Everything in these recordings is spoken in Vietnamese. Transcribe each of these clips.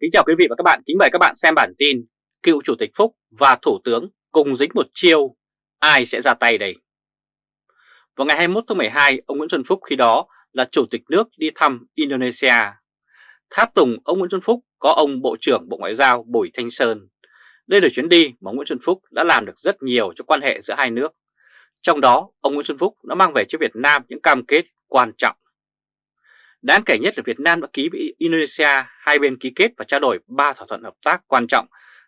Kính chào quý vị và các bạn, kính mời các bạn xem bản tin Cựu Chủ tịch Phúc và Thủ tướng cùng dính một chiêu, ai sẽ ra tay đây? Vào ngày 21 tháng 12, ông Nguyễn Xuân Phúc khi đó là Chủ tịch nước đi thăm Indonesia. Tháp tùng ông Nguyễn Xuân Phúc có ông Bộ trưởng Bộ Ngoại giao Bùi Thanh Sơn. Đây là chuyến đi mà ông Nguyễn Xuân Phúc đã làm được rất nhiều cho quan hệ giữa hai nước. Trong đó, ông Nguyễn Xuân Phúc đã mang về cho Việt Nam những cam kết quan trọng. Đáng kể nhất là Việt Nam đã ký với Indonesia, hai bên ký kết và trao đổi ba thỏa thuận hợp tác quan trọng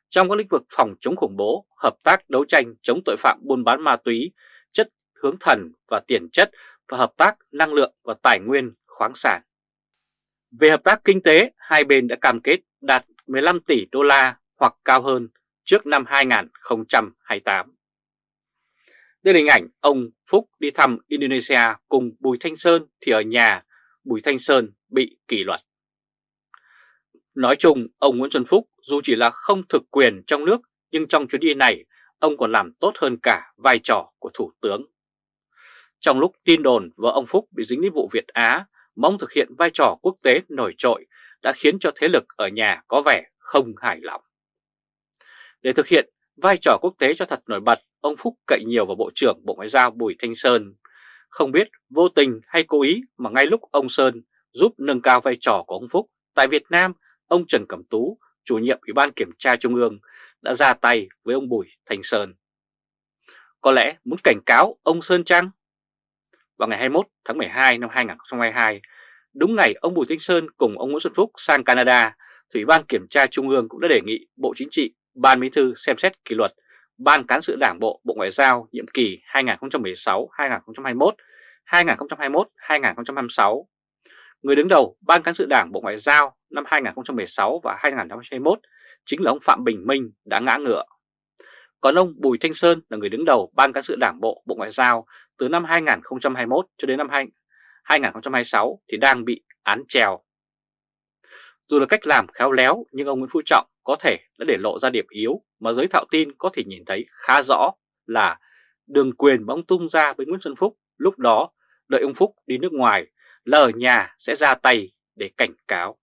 trong các lĩnh vực phòng chống khủng bố, hợp tác đấu tranh chống tội phạm buôn bán ma túy, chất hướng thần và tiền chất và hợp tác năng lượng và tài nguyên khoáng sản. Về hợp tác kinh tế, hai bên đã cam kết đạt 15 tỷ đô la hoặc cao hơn trước năm 2028. Đây là hình ảnh ông Phúc đi thăm Indonesia cùng Bùi Thanh Sơn thì ở nhà Bùi Thanh Sơn bị kỷ luật. Nói chung, ông Nguyễn Xuân Phúc dù chỉ là không thực quyền trong nước nhưng trong chuyến đi này ông còn làm tốt hơn cả vai trò của Thủ tướng. Trong lúc tin đồn vợ ông Phúc bị dính đến vụ Việt Á mong thực hiện vai trò quốc tế nổi trội đã khiến cho thế lực ở nhà có vẻ không hài lòng. Để thực hiện vai trò quốc tế cho thật nổi bật, ông Phúc cậy nhiều vào Bộ trưởng Bộ Ngoại giao Bùi Thanh Sơn. Không biết vô tình hay cố ý mà ngay lúc ông Sơn giúp nâng cao vai trò của ông Phúc tại Việt Nam, ông Trần Cẩm Tú, chủ nhiệm Ủy ban Kiểm tra Trung ương, đã ra tay với ông Bùi thành Sơn. Có lẽ muốn cảnh cáo ông Sơn Trăng? Vào ngày 21 tháng 12 năm 2022, đúng ngày ông Bùi Thanh Sơn cùng ông Nguyễn Xuân Phúc sang Canada, Ủy ban Kiểm tra Trung ương cũng đã đề nghị Bộ Chính trị, Ban Bí thư xem xét kỷ luật Ban Cán sự Đảng Bộ Bộ Ngoại giao nhiệm kỳ 2016-2021, 2021-2026. Người đứng đầu Ban Cán sự Đảng Bộ Ngoại giao năm 2016 và 2021 chính là ông Phạm Bình Minh đã ngã ngựa. Còn ông Bùi Thanh Sơn là người đứng đầu Ban Cán sự Đảng Bộ Bộ Ngoại giao từ năm 2021 cho đến năm 2026 thì đang bị án treo. Dù là cách làm khéo léo nhưng ông Nguyễn Phú Trọng có thể đã để lộ ra điểm yếu mà giới thạo tin có thể nhìn thấy khá rõ là đường quyền mà ông tung ra với Nguyễn Xuân Phúc lúc đó đợi ông Phúc đi nước ngoài là ở nhà sẽ ra tay để cảnh cáo.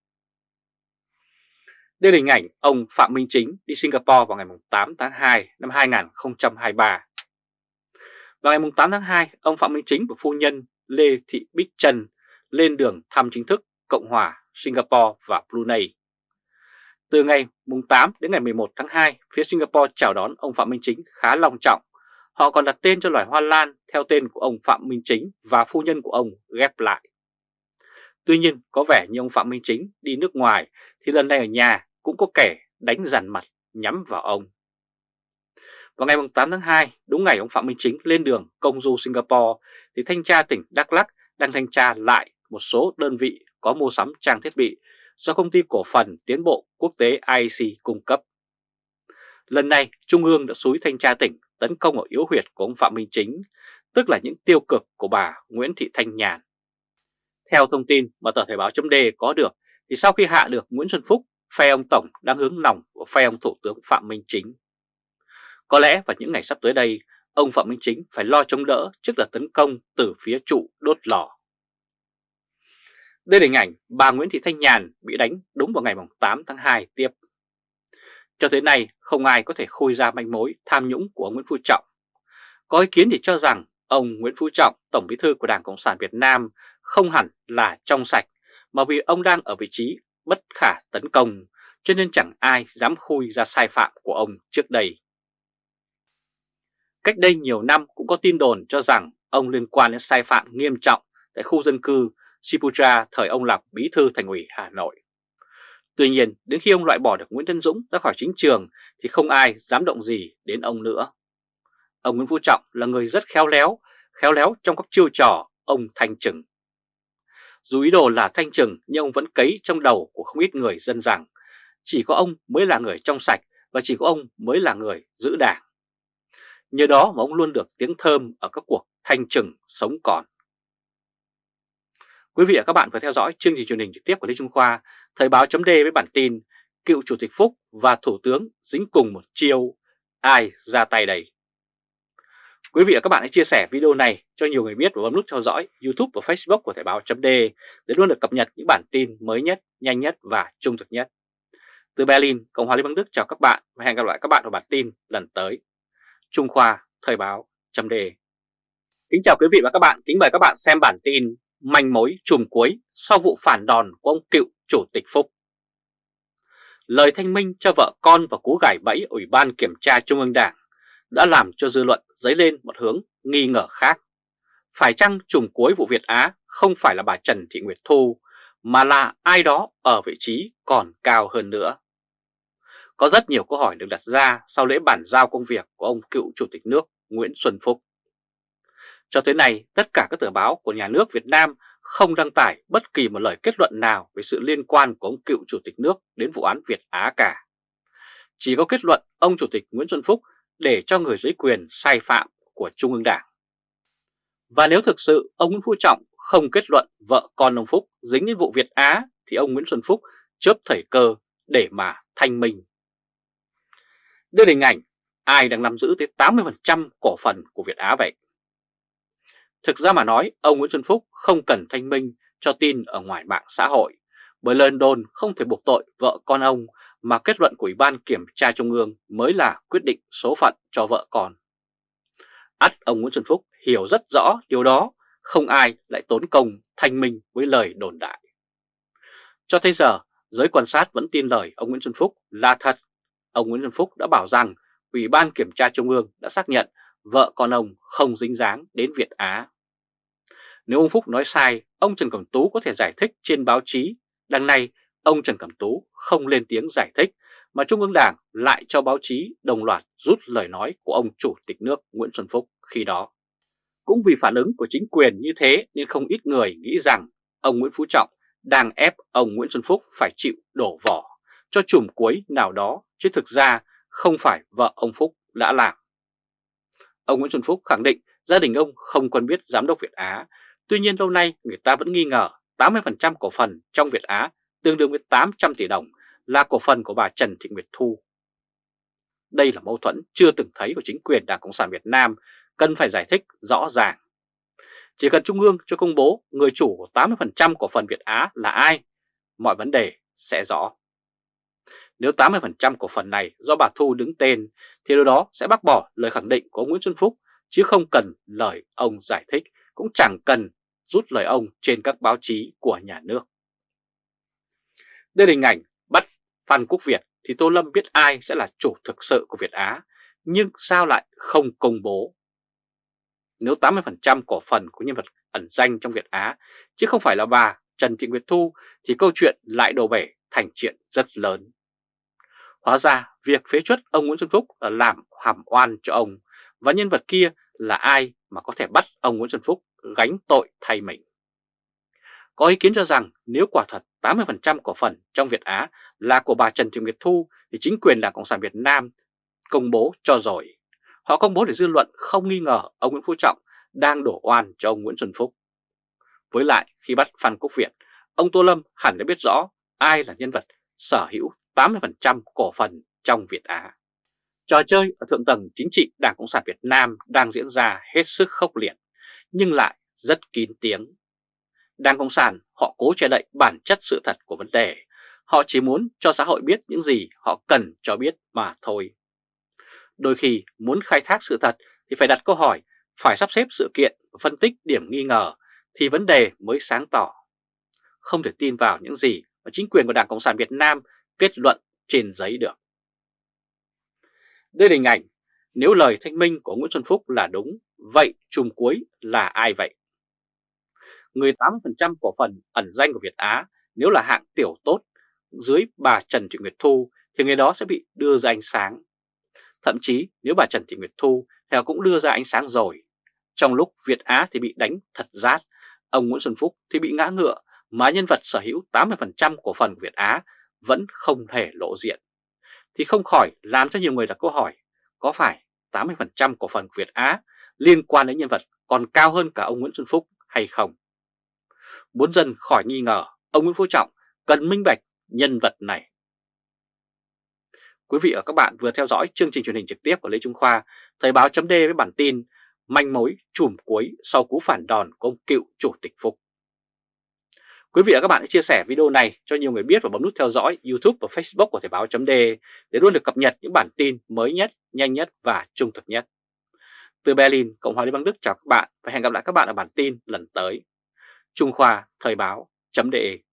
Đây là hình ảnh ông Phạm Minh Chính đi Singapore vào ngày 8 tháng 2 năm 2023. Vào ngày 8 tháng 2, ông Phạm Minh Chính và phu nhân Lê Thị Bích Trần lên đường thăm chính thức Cộng hòa Singapore và Brunei. Từ ngày 8 đến ngày 11 tháng 2, phía Singapore chào đón ông Phạm Minh Chính khá long trọng. Họ còn đặt tên cho loài hoa lan theo tên của ông Phạm Minh Chính và phu nhân của ông ghép lại. Tuy nhiên, có vẻ như ông Phạm Minh Chính đi nước ngoài thì lần này ở nhà cũng có kẻ đánh dằn mặt nhắm vào ông. Vào ngày 8 tháng 2, đúng ngày ông Phạm Minh Chính lên đường công du Singapore thì thanh tra tỉnh Đắk Lắk đang thanh tra lại một số đơn vị có mua sắm trang thiết bị do công ty cổ phần tiến bộ quốc tế IC cung cấp. Lần này, Trung ương đã xúi thanh tra tỉnh tấn công ở yếu huyệt của ông Phạm Minh Chính, tức là những tiêu cực của bà Nguyễn Thị Thanh Nhàn. Theo thông tin mà tờ Thời báo chấm có được, thì sau khi hạ được Nguyễn Xuân Phúc, phe ông Tổng đang hướng lòng của phe ông Thủ tướng Phạm Minh Chính. Có lẽ vào những ngày sắp tới đây, ông Phạm Minh Chính phải lo chống đỡ trước đợt tấn công từ phía trụ đốt lò. Đây là hình ảnh bà Nguyễn Thị Thanh Nhàn bị đánh đúng vào ngày 8 tháng 2 tiếp. Cho tới nay không ai có thể khôi ra manh mối tham nhũng của ông Nguyễn Phú Trọng. Có ý kiến thì cho rằng ông Nguyễn Phú Trọng, Tổng bí thư của Đảng Cộng sản Việt Nam không hẳn là trong sạch mà vì ông đang ở vị trí bất khả tấn công cho nên chẳng ai dám khui ra sai phạm của ông trước đây. Cách đây nhiều năm cũng có tin đồn cho rằng ông liên quan đến sai phạm nghiêm trọng tại khu dân cư Sipucha thời ông làm bí thư thành ủy Hà Nội. Tuy nhiên, đến khi ông loại bỏ được Nguyễn Tân Dũng ra khỏi chính trường thì không ai dám động gì đến ông nữa. Ông Nguyễn Phú Trọng là người rất khéo léo, khéo léo trong các chiêu trò ông thanh trừng. Dù ý đồ là thanh trừng nhưng ông vẫn cấy trong đầu của không ít người dân rằng chỉ có ông mới là người trong sạch và chỉ có ông mới là người giữ đảng. Nhờ đó mà ông luôn được tiếng thơm ở các cuộc thanh trừng sống còn. Quý vị và các bạn vừa theo dõi chương trình truyền hình trực tiếp của Lê Trung Khoa, Thời báo chấm với bản tin Cựu Chủ tịch Phúc và Thủ tướng dính cùng một chiêu, ai ra tay đây? Quý vị và các bạn hãy chia sẻ video này cho nhiều người biết và bấm nút theo dõi YouTube và Facebook của Thời báo chấm để luôn được cập nhật những bản tin mới nhất, nhanh nhất và trung thực nhất. Từ Berlin, Cộng hòa Liên bang Đức chào các bạn và hẹn gặp lại các bạn ở bản tin lần tới. Trung Khoa, Thời báo, chấm đề. Kính chào quý vị và các bạn, kính mời các bạn xem bản tin Manh mối chùm cuối sau vụ phản đòn của ông cựu Chủ tịch Phúc. Lời thanh minh cho vợ con và cú gải bẫy Ủy ban Kiểm tra Trung ương Đảng đã làm cho dư luận dấy lên một hướng nghi ngờ khác. Phải chăng chùm cuối vụ Việt Á không phải là bà Trần Thị Nguyệt Thu, mà là ai đó ở vị trí còn cao hơn nữa? Có rất nhiều câu hỏi được đặt ra sau lễ bản giao công việc của ông cựu Chủ tịch nước Nguyễn Xuân Phúc. Cho tới nay, tất cả các tờ báo của nhà nước Việt Nam không đăng tải bất kỳ một lời kết luận nào về sự liên quan của ông cựu Chủ tịch nước đến vụ án Việt Á cả. Chỉ có kết luận ông Chủ tịch Nguyễn Xuân Phúc để cho người dưới quyền sai phạm của Trung ương Đảng. Và nếu thực sự ông Nguyễn Phú Trọng không kết luận vợ con ông Phúc dính đến vụ Việt Á thì ông Nguyễn Xuân Phúc chớp thời cơ để mà thanh minh. Đây là hình ảnh ai đang nắm giữ tới 80% cổ phần của Việt Á vậy? Thực ra mà nói, ông Nguyễn Xuân Phúc không cần thanh minh cho tin ở ngoài mạng xã hội, bởi lời đồn không thể buộc tội vợ con ông mà kết luận của Ủy ban Kiểm tra Trung ương mới là quyết định số phận cho vợ con. ắt ông Nguyễn Xuân Phúc hiểu rất rõ điều đó, không ai lại tốn công thanh minh với lời đồn đại. Cho tới giờ, giới quan sát vẫn tin lời ông Nguyễn Xuân Phúc là thật. Ông Nguyễn Xuân Phúc đã bảo rằng Ủy ban Kiểm tra Trung ương đã xác nhận vợ con ông không dính dáng đến Việt Á. Nếu ông Phúc nói sai, ông Trần Cẩm Tú có thể giải thích trên báo chí. Đằng này, ông Trần Cẩm Tú không lên tiếng giải thích, mà Trung ương Đảng lại cho báo chí đồng loạt rút lời nói của ông Chủ tịch nước Nguyễn Xuân Phúc khi đó. Cũng vì phản ứng của chính quyền như thế nên không ít người nghĩ rằng ông Nguyễn Phú Trọng đang ép ông Nguyễn Xuân Phúc phải chịu đổ vỏ cho chùm cuối nào đó, chứ thực ra không phải vợ ông Phúc đã làm. Ông Nguyễn Xuân Phúc khẳng định gia đình ông không quen biết giám đốc Việt Á Tuy nhiên lâu nay người ta vẫn nghi ngờ 80% cổ phần trong Việt Á tương đương với 800 tỷ đồng là cổ phần của bà Trần Thị Nguyệt Thu. Đây là mâu thuẫn chưa từng thấy của chính quyền Đảng Cộng sản Việt Nam, cần phải giải thích rõ ràng. Chỉ cần Trung ương cho công bố người chủ của 80% cổ phần Việt Á là ai, mọi vấn đề sẽ rõ. Nếu 80% cổ phần này do bà Thu đứng tên thì điều đó sẽ bác bỏ lời khẳng định của Nguyễn Xuân Phúc chứ không cần lời ông giải thích cũng chẳng cần rút lời ông trên các báo chí của nhà nước. Đây là hình ảnh bắt Phan Quốc Việt thì Tô Lâm biết ai sẽ là chủ thực sự của Việt Á, nhưng sao lại không công bố? Nếu 80% cổ phần của nhân vật ẩn danh trong Việt Á, chứ không phải là bà Trần Thị Nguyệt Thu, thì câu chuyện lại đổ bể thành chuyện rất lớn. Hóa ra, việc phế chuất ông Nguyễn Xuân Phúc là làm hàm oan cho ông, và nhân vật kia là ai mà có thể bắt ông Nguyễn Xuân Phúc gánh tội thay mình. Có ý kiến cho rằng nếu quả thật 80% cổ phần trong Việt Á là của bà Trần Thị Nguyệt Thu thì chính quyền Đảng Cộng sản Việt Nam công bố cho rồi. Họ công bố để dư luận không nghi ngờ ông Nguyễn Phú Trọng đang đổ oan cho ông Nguyễn Xuân Phúc. Với lại khi bắt Phan Quốc Việt, ông Tô Lâm hẳn đã biết rõ ai là nhân vật sở hữu 80% cổ phần trong Việt Á. Trò chơi ở thượng tầng chính trị Đảng Cộng sản Việt Nam đang diễn ra hết sức khốc liệt, nhưng lại rất kín tiếng. Đảng Cộng sản họ cố che đậy bản chất sự thật của vấn đề. Họ chỉ muốn cho xã hội biết những gì họ cần cho biết mà thôi. Đôi khi muốn khai thác sự thật thì phải đặt câu hỏi, phải sắp xếp sự kiện và phân tích điểm nghi ngờ thì vấn đề mới sáng tỏ. Không thể tin vào những gì mà chính quyền của Đảng Cộng sản Việt Nam kết luận trên giấy được. Đây là hình ảnh, nếu lời thanh minh của Nguyễn Xuân Phúc là đúng, vậy chùm cuối là ai vậy? Người 80% cổ phần ẩn danh của Việt Á nếu là hạng tiểu tốt dưới bà Trần Thị Nguyệt Thu thì người đó sẽ bị đưa ra ánh sáng. Thậm chí nếu bà Trần Thị Nguyệt Thu thì cũng đưa ra ánh sáng rồi. Trong lúc Việt Á thì bị đánh thật rát, ông Nguyễn Xuân Phúc thì bị ngã ngựa mà nhân vật sở hữu 80% cổ phần của Việt Á vẫn không thể lộ diện thì không khỏi làm cho nhiều người đặt câu hỏi có phải 80% cổ phần Việt Á liên quan đến nhân vật còn cao hơn cả ông Nguyễn Xuân Phúc hay không? Muốn dân khỏi nghi ngờ, ông Nguyễn Phú Trọng cần minh bạch nhân vật này. Quý vị và các bạn vừa theo dõi chương trình truyền hình trực tiếp của Lê Trung Khoa, Thời báo chấm với bản tin Manh mối chùm cuối sau cú phản đòn của ông cựu Chủ tịch Phúc. Quý vị và các bạn hãy chia sẻ video này cho nhiều người biết và bấm nút theo dõi YouTube và Facebook của Thời báo .de để luôn được cập nhật những bản tin mới nhất, nhanh nhất và trung thực nhất. Từ Berlin, Cộng hòa Liên bang Đức chào các bạn và hẹn gặp lại các bạn ở bản tin lần tới. Trung Khoa Thời báo .de